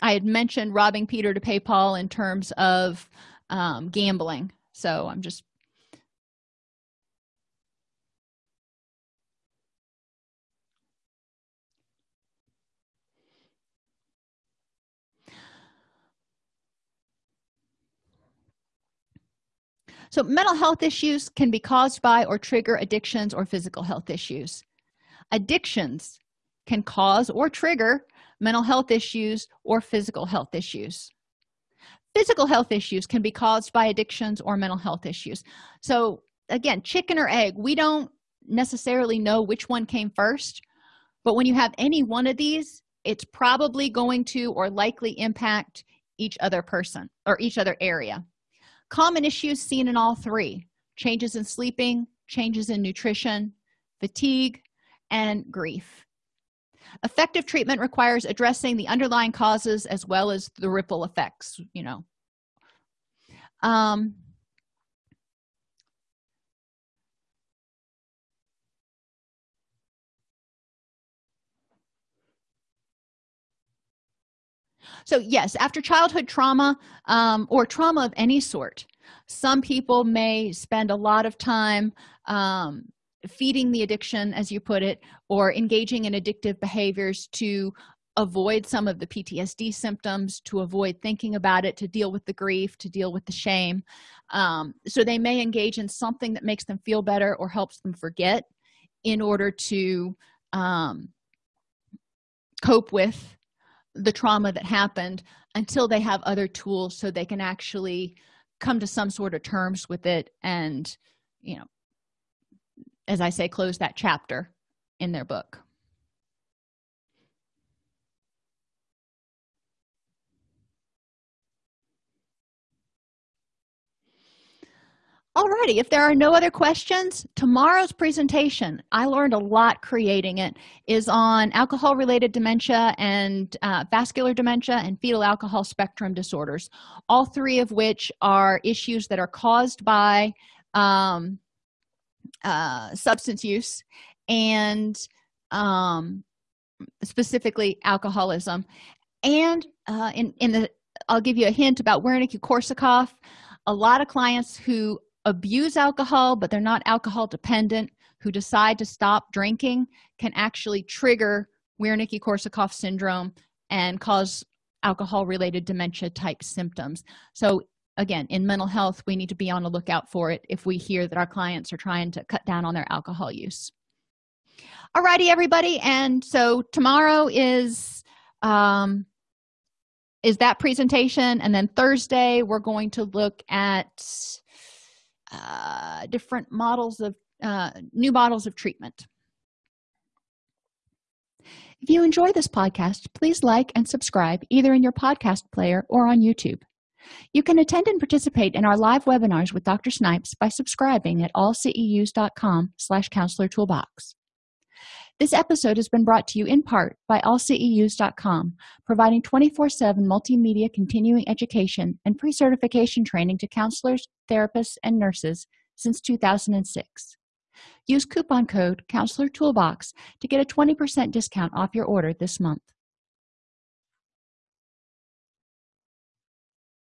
i had mentioned robbing peter to pay paul in terms of um, gambling. So i'm just so mental health issues can be caused by or trigger addictions or physical health issues. Addictions can cause or trigger mental health issues or physical health issues. Physical health issues can be caused by addictions or mental health issues. So again chicken or egg we don't necessarily know which one came first but when you have any one of these it's probably going to or likely impact each other person or each other area common issues seen in all three changes in sleeping changes in nutrition fatigue and grief. Effective treatment requires addressing the underlying causes as well as the ripple effects you know. Um, so yes after childhood trauma um, or trauma of any sort some people may spend a lot of time um, feeding the addiction as you put it or engaging in addictive behaviors to avoid some of the ptsd symptoms to avoid thinking about it to deal with the grief to deal with the shame. Um, so they may engage in something that makes them feel better or helps them forget in order to um, cope with the trauma that happened until they have other tools so they can actually come to some sort of terms with it and you know as i say close that chapter in their book Alrighty, if there are no other questions, tomorrow's presentation, I learned a lot creating it, is on alcohol-related dementia and uh, vascular dementia and fetal alcohol spectrum disorders, all three of which are issues that are caused by um, uh, substance use and um, specifically alcoholism. And uh, in, in the, I'll give you a hint about Wernicke-Korsakoff. A lot of clients who abuse alcohol but they're not alcohol dependent who decide to stop drinking can actually trigger wernicke-korsakoff syndrome and cause alcohol related dementia type symptoms. So again in mental health we need to be on the lookout for it if we hear that our clients are trying to cut down on their alcohol use. Alrighty everybody and so tomorrow is um is that presentation and then thursday we're going to look at uh, different models of uh, new models of treatment. If you enjoy this podcast please like and subscribe either in your podcast player or on youtube. You can attend and participate in our live webinars with dr snipes by subscribing at allceus.com slash counselor toolbox this episode has been brought to you in part by allceus.com, providing 24-7 multimedia continuing education and pre-certification training to counselors, therapists, and nurses since 2006. Use coupon code Counselor Toolbox to get a 20% discount off your order this month.